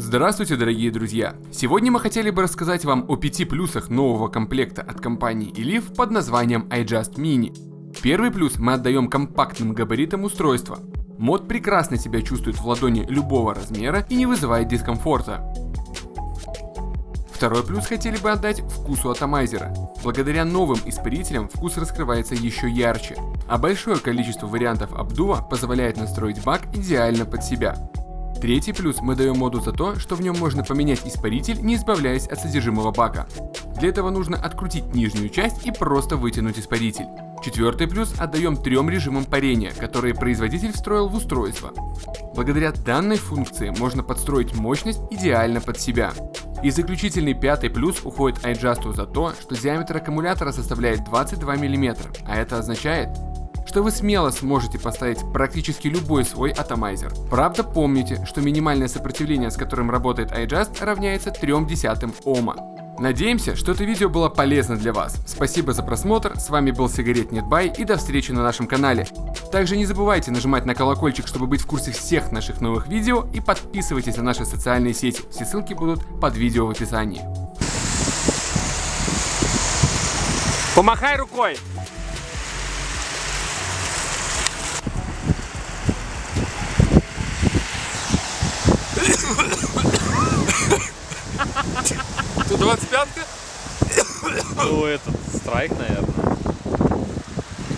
Здравствуйте, дорогие друзья! Сегодня мы хотели бы рассказать вам о пяти плюсах нового комплекта от компании Elif под названием iJust Mini. Первый плюс мы отдаем компактным габаритам устройства. Мод прекрасно себя чувствует в ладони любого размера и не вызывает дискомфорта. Второй плюс хотели бы отдать вкусу атомайзера. Благодаря новым испарителям вкус раскрывается еще ярче, а большое количество вариантов обдува позволяет настроить бак идеально под себя. Третий плюс мы даем моду за то, что в нем можно поменять испаритель, не избавляясь от содержимого бака. Для этого нужно открутить нижнюю часть и просто вытянуть испаритель. Четвертый плюс отдаем трем режимам парения, которые производитель встроил в устройство. Благодаря данной функции можно подстроить мощность идеально под себя. И заключительный пятый плюс уходит iJust за то, что диаметр аккумулятора составляет 22 мм, а это означает, что вы смело сможете поставить практически любой свой атомайзер. Правда помните, что минимальное сопротивление, с которым работает iJust, равняется 0,3 Ома. Надеемся, что это видео было полезно для вас. Спасибо за просмотр, с вами был Сигарет Нетбай и до встречи на нашем канале. Также не забывайте нажимать на колокольчик, чтобы быть в курсе всех наших новых видео и подписывайтесь на наши социальные сети, все ссылки будут под видео в описании. Помахай рукой! Тут 25-ка? Ну, этот страйк, наверное.